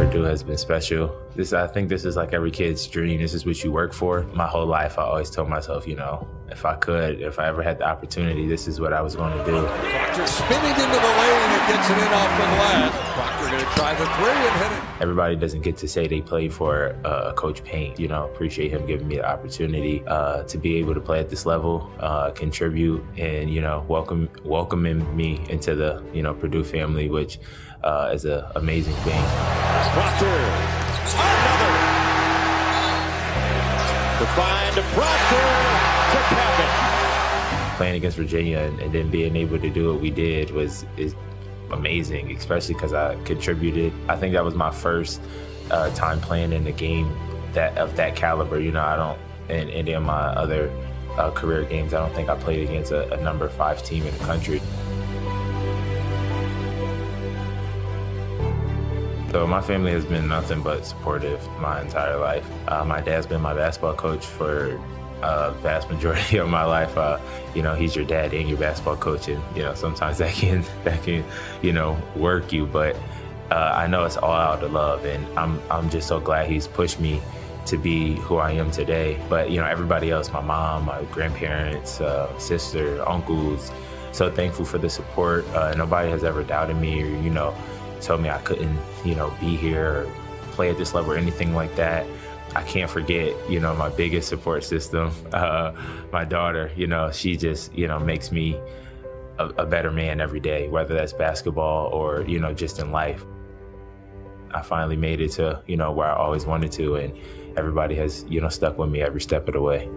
Purdue has been special. This, I think this is like every kid's dream. This is what you work for. My whole life, I always told myself, you know, if I could, if I ever had the opportunity, this is what I was going to do. Proctor spinning into the lane and gets it in off the glass. Proctor going to try the three and hit it. Everybody doesn't get to say they played for uh, Coach Payne. You know, appreciate him giving me the opportunity uh, to be able to play at this level, uh, contribute, and you know, welcome welcoming me into the you know Purdue family, which uh, is an amazing thing. Proctor, another. To find Proctor to cap it. Playing against Virginia and, and then being able to do what we did was is amazing, especially because I contributed. I think that was my first uh, time playing in a game that of that caliber. You know, I don't in any of my other uh, career games, I don't think I played against a, a number five team in the country. So my family has been nothing but supportive my entire life. Uh, my dad's been my basketball coach for a vast majority of my life. Uh, you know, he's your dad and your basketball coach, and you know sometimes that can that can you know work you. But uh, I know it's all out of love, and I'm I'm just so glad he's pushed me to be who I am today. But you know, everybody else, my mom, my grandparents, uh, sister, uncles, so thankful for the support. Uh, nobody has ever doubted me or you know told me I couldn't you know be here or play at this level or anything like that. I can't forget, you know, my biggest support system, uh, my daughter. You know, she just, you know, makes me a, a, better man every day, whether that's basketball or, you know, just in life. I finally made it to, you know, where I always wanted to, and everybody has, you know, stuck with me every step of the way.